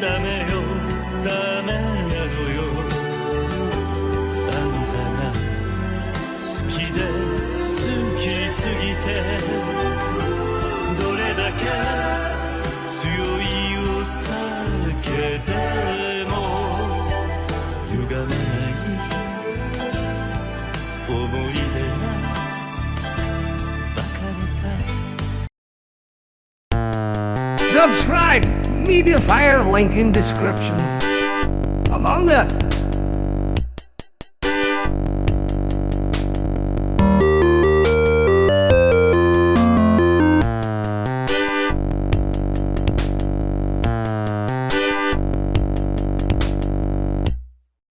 ダメよ。ダメなのよ。あんたが好きで好きすぎて。どれだけ強いを避けても歪めない思い出が subscribe Mediafire link in description. Among Us